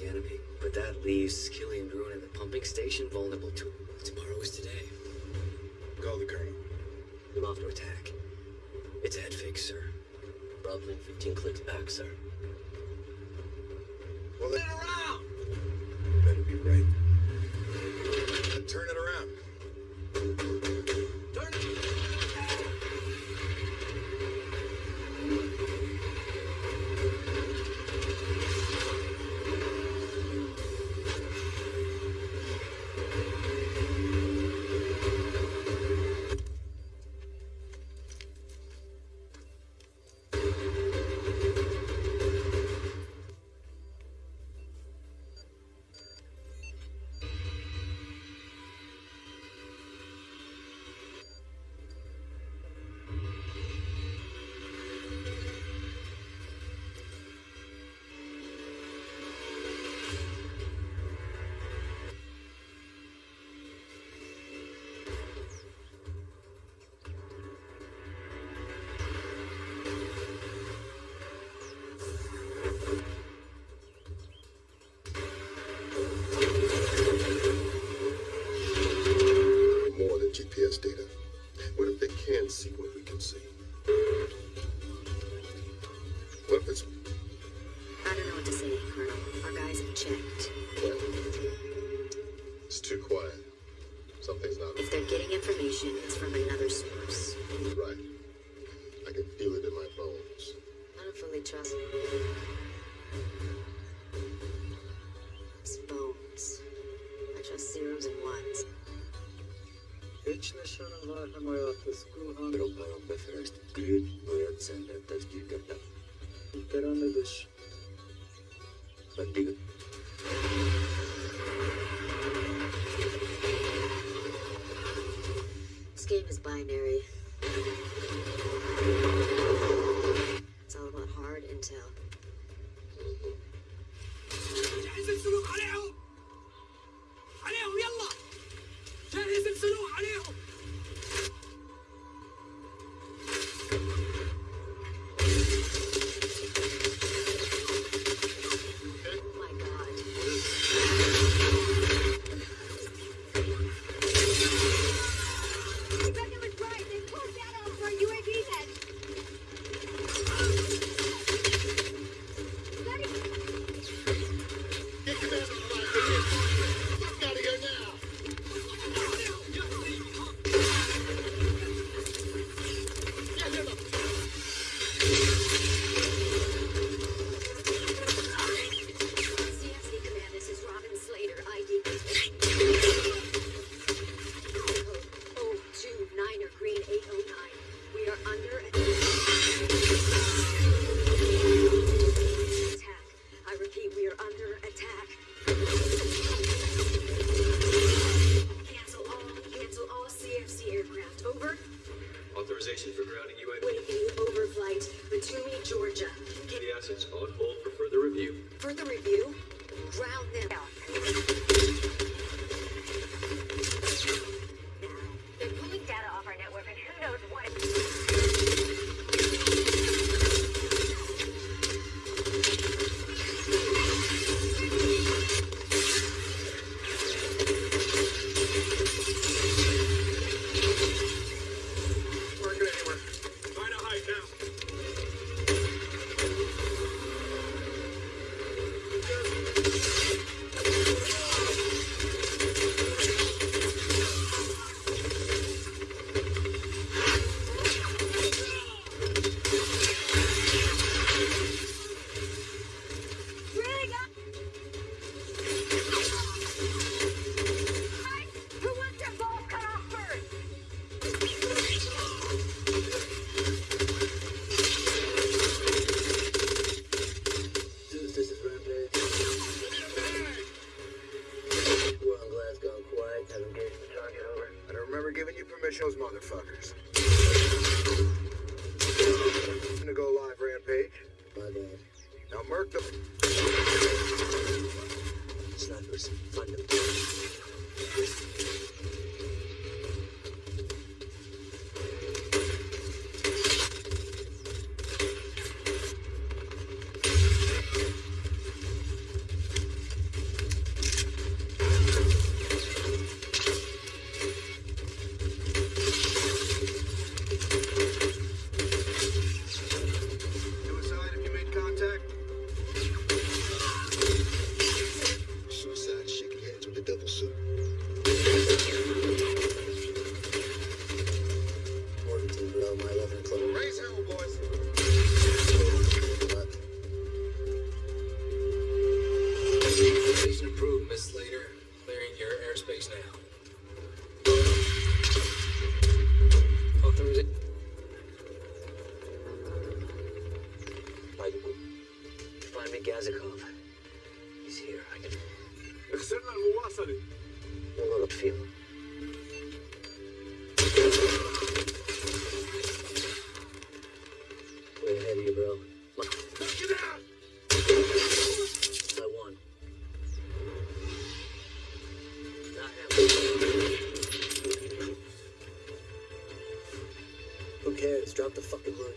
the enemy, but that leaves Killian Bruin and the pumping station vulnerable to it. Tomorrow is today. Call the colonel. To attack. It's a head fake, sir. Bravo 15 clicks back, sir. Bình!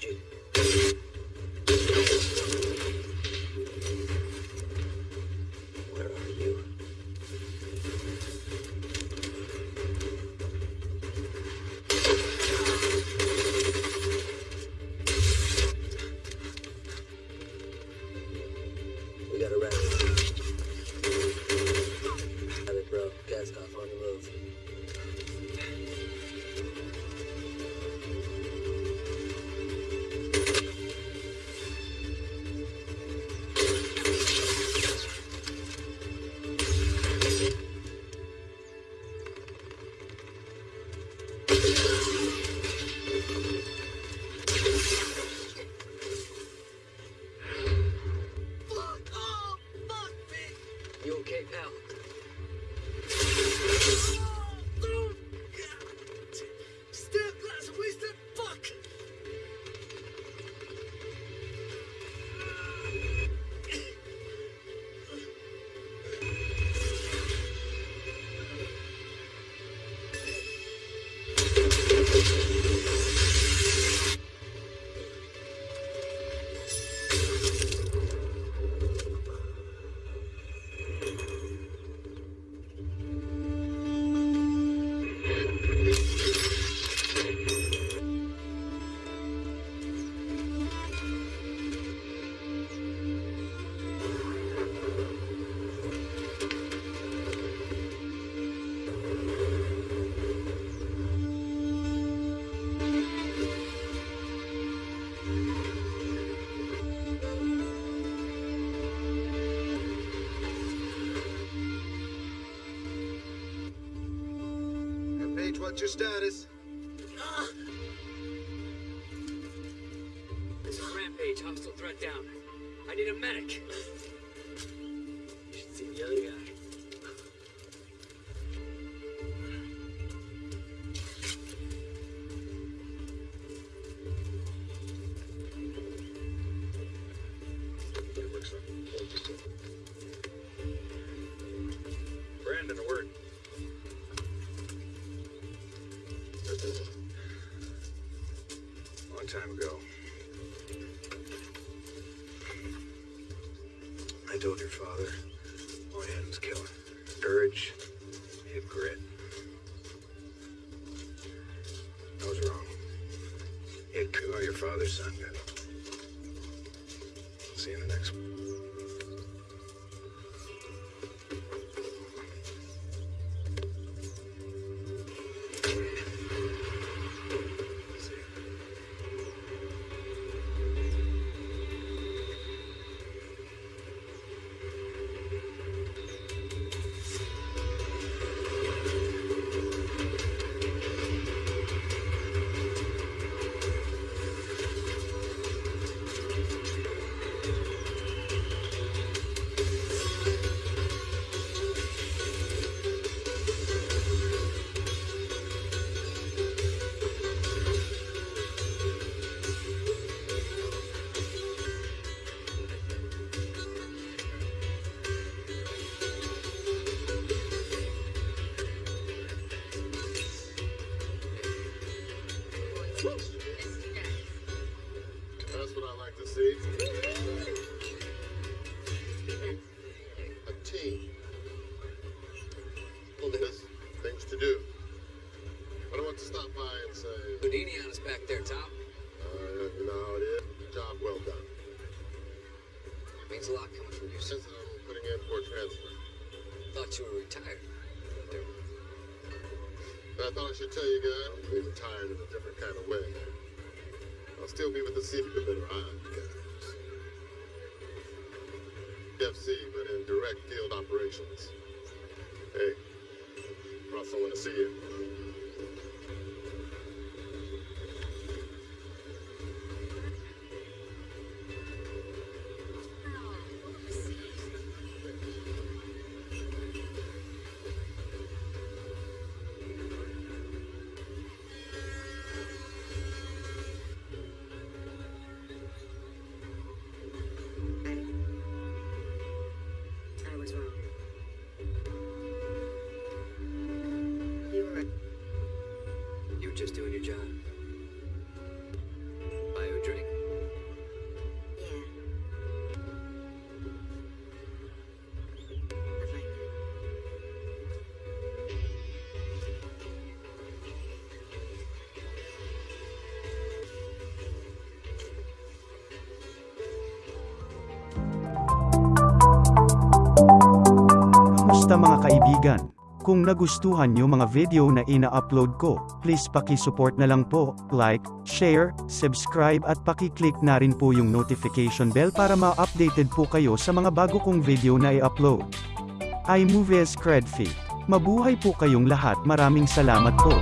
剧。What's your status? Ah. This is Rampage. Hostile threat down. I need a medic. Tell you guys, I'm retired in a different kind of way. I'll still be with the city, but better eyes, guys. FC, but in direct field operations. Hey, I want to see you. Kamusta mga kaibigan? Kung nagustuhan nyo mga video na ina-upload ko, please paki-support na lang po, like, share, subscribe at paki-click na rin po yung notification bell para ma-updated po kayo sa mga bago kong video na i-upload. iMovies Credfit. Mabuhay po kayong lahat maraming salamat po.